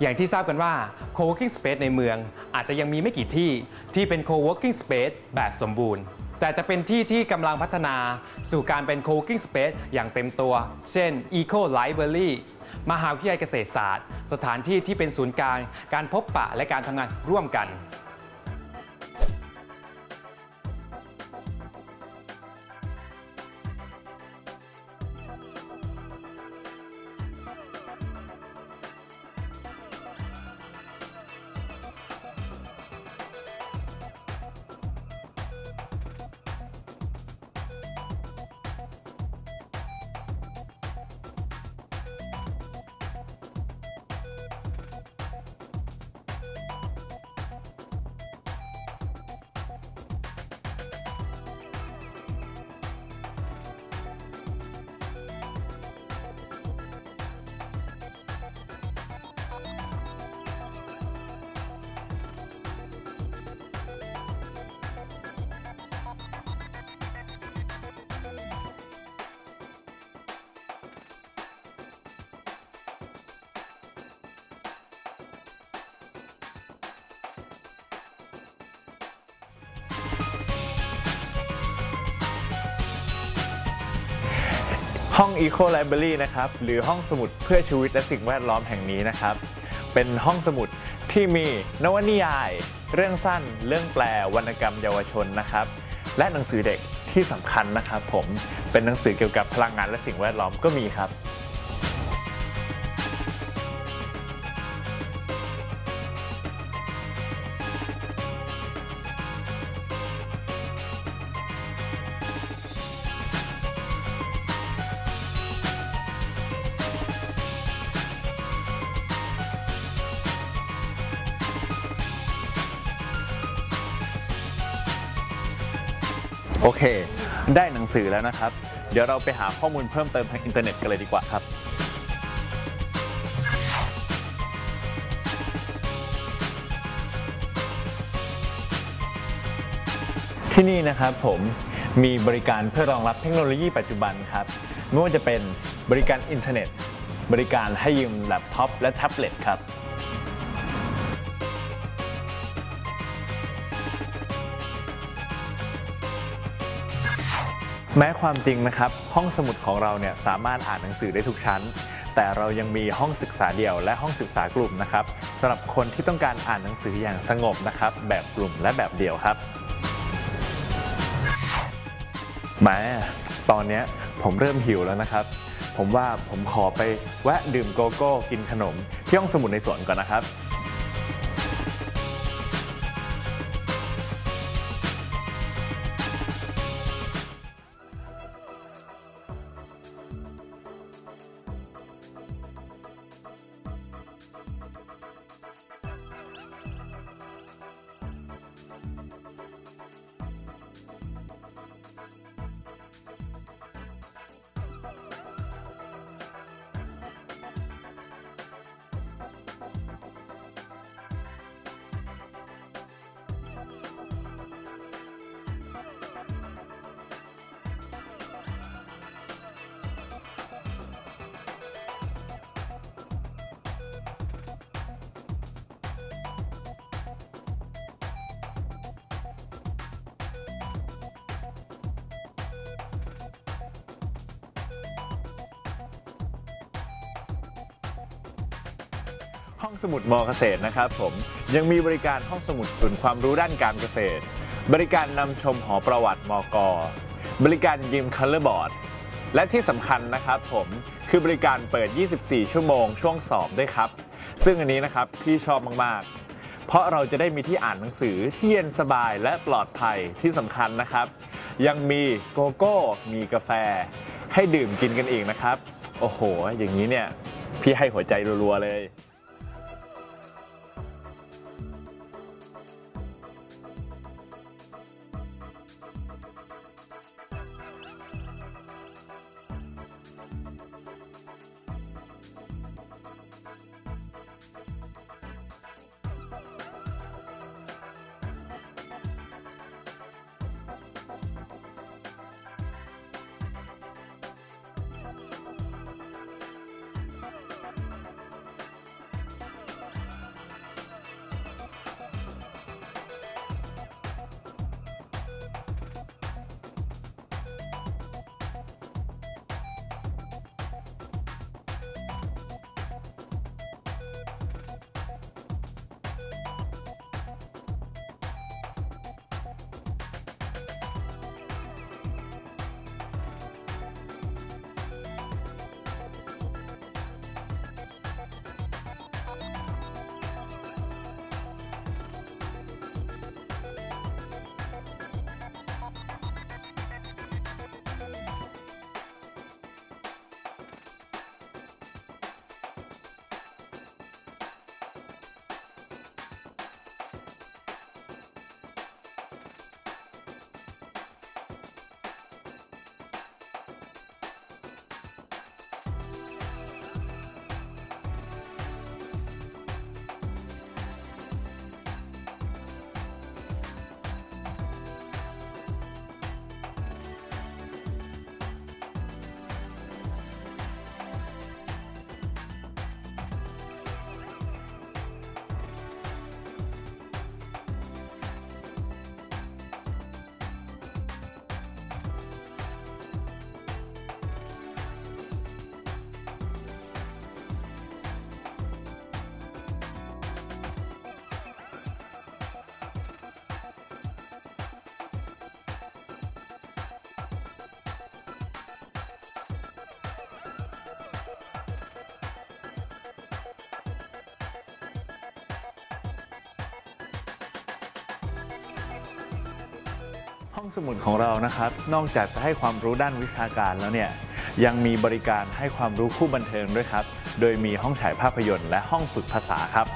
อย่างที่ทราบกันว่า co-working space ในเมือง อาจจะยังมีไม่กี่ที่ที่เป็น co-working space แบบสมบูรณ์ แต่จะเป็นที่ที่กำลังพัฒนาสู่การเป็น co-working space อย่างเต็มตัว เช่น Eco Library มหาวิทยาลัยเกษตรศาสตร์ สถานที่ที่เป็นศูนย์กลางการพบปะและการทำงานร่วมกัน ห้อง Eco Library นะครับ หรือห้องสมุดเพื่อชีวิตและสิ่งแวดล้อมแห่งนี้นะครับ เป็นห้องสมุดที่มีนวนิยาย เรื่องสั้น เรื่องแปลวรรณกรรมเยาวชนนะครับ และหนังสือเด็กที่สำคัญนะครับ ผมเป็นหนังสือเกี่ยวกับพลังงานและสิ่งแวดล้อมก็มีครับ โอเค ได้หนังสือแล้วนะครับ เดี๋ยวเราไปหาข้อมูลเพิ่มเติมทางอินเทอร์เน็ตกันเลยดีกว่าครับ ที่นี่นะครับผมมีบริการเพื่อรองรับเทคโนโลยีปัจจุบันครับ ไม่ว่าจะเป็นบริการอินเทอร์เน็ต บริการให้ยืมแล็ปท็อปและแท็บเล็ตครับ แม้ความจริงนะครับ ห้องสมุดของเราเนี่ยสามารถอ่านหนังสือได้ทุกชั้น แต่เรายังมีห้องศึกษาเดี่ยวและห้องศึกษากลุ่มนะครับสำหรับคนที่ต้องการอ่านหนังสืออย่างสงบนะครับ แบบกลุ่มและแบบเดี่ยวครับแม้ตอนนี้ผมเริ่มหิวแล้วนะครับ ผมว่าผมขอไปแวะดื่มโกโก้กินขนมที่ห้องสมุดในสวนก่อนนะครับ ห้องสมุดมอเกษตรนะครับผมยังมีบริการห้องสมุดศูนย์ความรู้ด้านการเกษตร บริการนำชมหอประวัติมกบริการยิมคัลเลอร์บอร์ดและที่สำคัญนะครับผมคือบริการเปิด 24 ชั่วโมงช่วงสอบด้วยครับ ซึ่งอันนี้นะครับพี่ชอบมากๆ เพราะเราจะได้มีที่อ่านหนังสือที่เย็นสบายและปลอดภัยที่สำคัญนะครับ ยังมีโกโก้ มีกาแฟ ให้ดื่มกินกันเองนะครับ โอ้โห อย่างนี้เนี่ย พี่ให้หัวใจรัวๆเลย ห้องสมุดของเรานะครับ นอกจากจะให้ความรู้ด้านวิชาการแล้วเนี่ยยังมีบริการให้ความรู้คู่บันเทิงด้วยครับ โดยมีห้องฉายภาพยนตร์และห้องฝึกภาษาครับ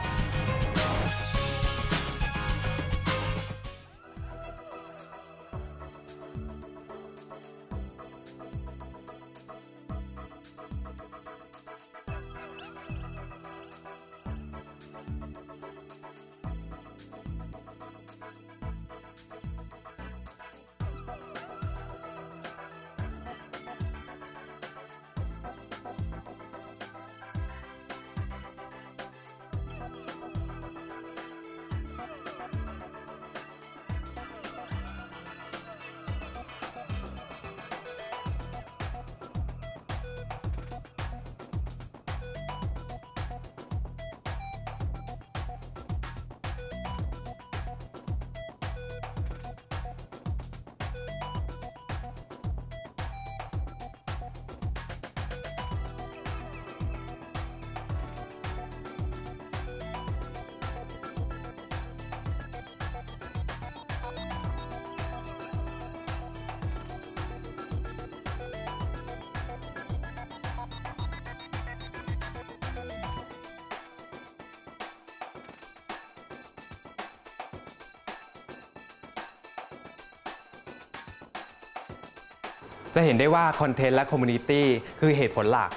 จะเห็นได้ว่า content และ community คือเหตุผลหลัก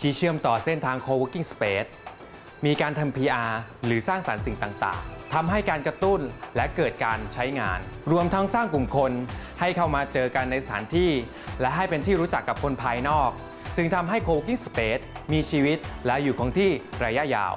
ที่เชื่อมต่อเส้นทาง co-working space มีการทำ PR หรือสร้างสรรค์สิ่งต่างๆ ทำให้การกระตุ้นและเกิดการใช้งาน รวมทั้งสร้างกลุ่มคน ให้เข้ามาเจอกันในสถานที่ และให้เป็นที่รู้จักกับคนภายนอก ซึ่งทำให้ co-working space มีชีวิตและอยู่คงที่ระยะยาว